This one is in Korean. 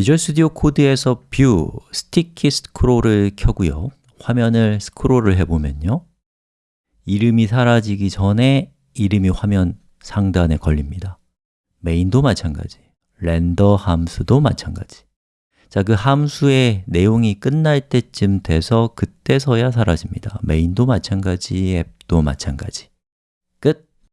Visual Studio Code에서 View, Sticky Scroll을 켜고요. 화면을 스크롤을 해보면요. 이름이 사라지기 전에 이름이 화면 상단에 걸립니다. main도 마찬가지, render 함수도 마찬가지. 자, 그 함수의 내용이 끝날 때쯤 돼서 그때서야 사라집니다. main도 마찬가지, 앱도 마찬가지.